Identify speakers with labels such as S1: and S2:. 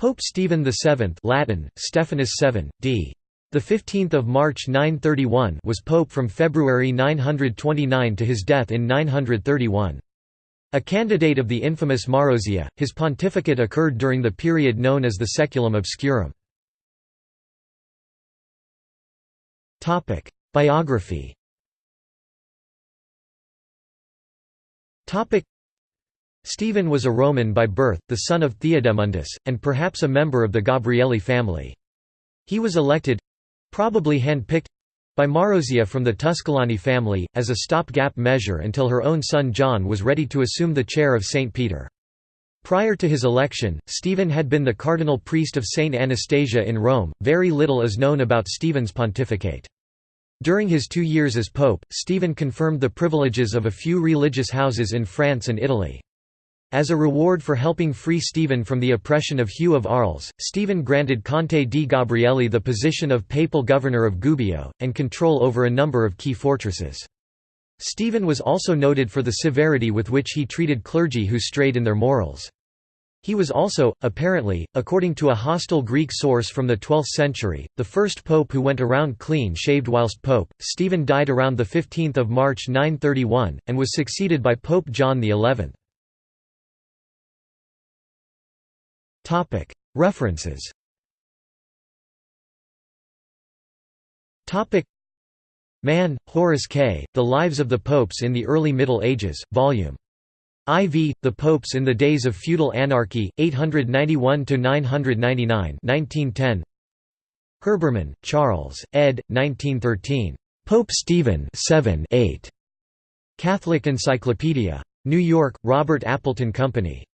S1: Pope Stephen VII Latin, Stephanus VII, d. 15 March 931 was pope from February 929 to his death in 931. A candidate of the infamous Marozia, his pontificate occurred during the period known as the Saeculum Obscurum. Biography Stephen was a Roman by birth, the son of Theodemundus, and perhaps a member of the Gabrielli family. He was elected—probably hand-picked—by Marozia from the Tusculani family, as a stopgap measure until her own son John was ready to assume the chair of St. Peter. Prior to his election, Stephen had been the cardinal priest of Saint Anastasia in Rome. Very little is known about Stephen's pontificate. During his two years as pope, Stephen confirmed the privileges of a few religious houses in France and Italy. As a reward for helping free Stephen from the oppression of Hugh of Arles, Stephen granted Conte di Gabrielli the position of papal governor of Gubbio, and control over a number of key fortresses. Stephen was also noted for the severity with which he treated clergy who strayed in their morals. He was also, apparently, according to a hostile Greek source from the 12th century, the first pope who went around clean-shaved whilst pope. Stephen died around 15 March 931, and was succeeded by Pope John XI. References Mann, Horace K., The Lives of the Popes in the Early Middle Ages, Vol. IV, The Popes in the Days of Feudal Anarchy, 891–999 1910. Herbermann, Charles, ed. 1913. Pope Stephen 7 8. Catholic Encyclopedia. New York, Robert Appleton Company.